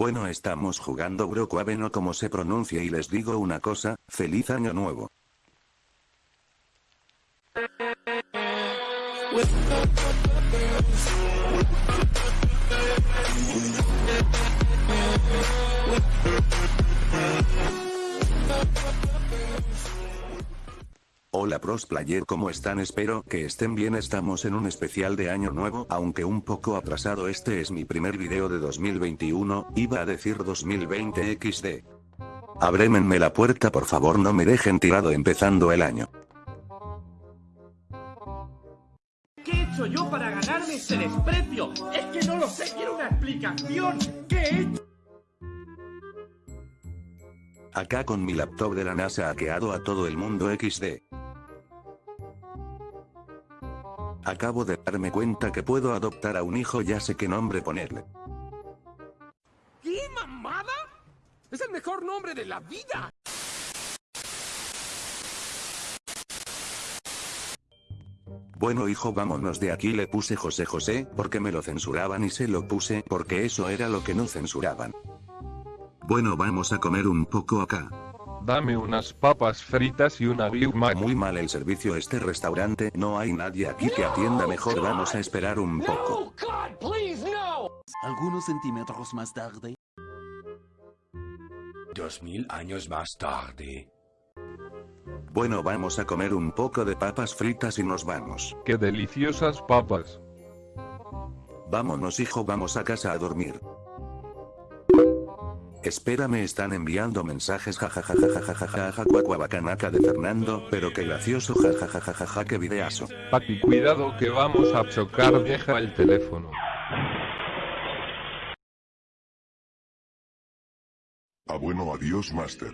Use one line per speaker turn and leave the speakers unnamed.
Bueno estamos jugando Broquaven o como se pronuncia y les digo una cosa, feliz año nuevo. Hola pros player ¿cómo están? Espero que estén bien estamos en un especial de año nuevo aunque un poco atrasado este es mi primer video de 2021, iba a decir 2020 XD. Abrémenme la puerta por favor no me dejen tirado empezando el año.
¿Qué he hecho yo para ganarme este desprecio? Es que no lo sé, quiero una explicación. ¿Qué he hecho?
Acá con mi laptop de la NASA hackeado a todo el mundo XD. Acabo de darme cuenta que puedo adoptar a un hijo ya sé qué nombre ponerle.
¿Qué mamada? Es el mejor nombre de la vida.
Bueno hijo vámonos de aquí le puse José José porque me lo censuraban y se lo puse porque eso era lo que no censuraban. Bueno vamos a comer un poco acá.
Dame unas papas fritas y una Big Mac.
Muy mal el servicio este restaurante, no hay nadie aquí que atienda mejor vamos a esperar un poco.
Algunos centímetros más tarde.
Dos mil años más tarde.
Bueno vamos a comer un poco de papas fritas y nos vamos.
¡Qué deliciosas papas!
Vámonos hijo vamos a casa a dormir. Espera me están enviando mensajes jajajajajajajaja bacanaca de Fernando, pero qué gracioso jajajajajaja qué videazo.
Papi cuidado que vamos a chocar deja el teléfono.
Ah bueno adiós Master.